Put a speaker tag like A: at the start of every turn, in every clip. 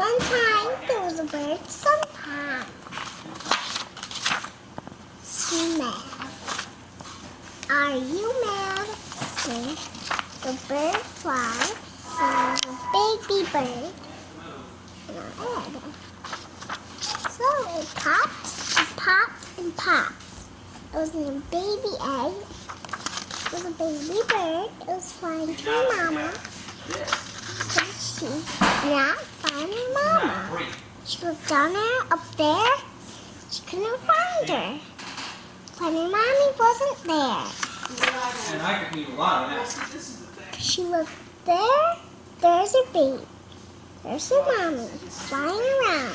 A: One time there was a bird sometime. She mad. Are you mad? See, the bird fly and a baby bird in our head. So it pops and pops and pops. It was in a baby egg. It was a baby bird. It was flying to her mama. But she not. She looked down there, up there. She couldn't find her. But her mommy wasn't there.
B: And I could eat a lot of that.
A: She looked there. There's her baby. There's her mommy flying around.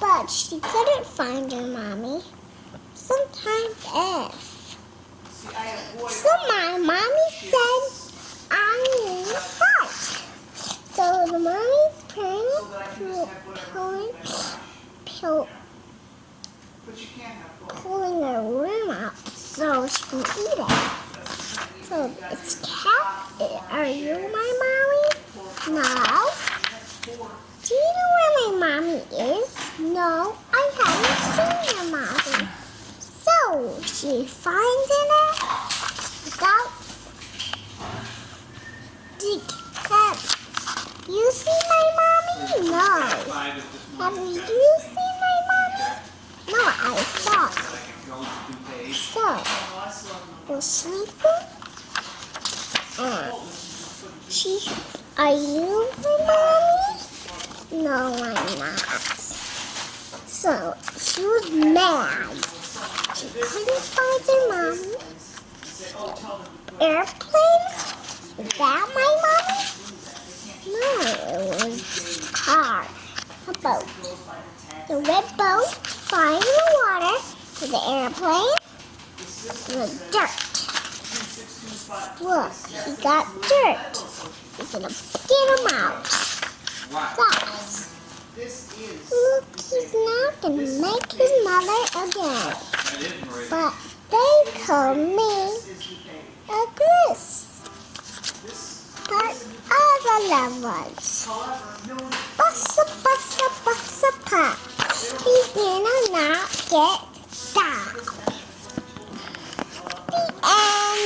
A: But she couldn't find her mommy. Sometimes if. So my mommy said, I need a fight. So the mommy's pulling, her worm out so she can eat it. So it's cat. Are you my mommy? No. Do you know where my mommy is? No, I haven't seen her mommy. So she finds it without Dick. Have you seen my mommy? No.
B: Five just
A: Have you seen my mommy? No, I
B: days.
A: So, you're sleeping? Uh, she, are you my mommy? No, I'm not. So, she was mad. She couldn't find her mommy. Airplane? Is that my mommy? No, it was car. A boat. Red boat flying in the water with the airplane. The dirt. Look, he got dirt. He's gonna get him out. Fast. Look, he's not gonna make his mother again. But they call me a goose. Part of the loved ones. Bussa,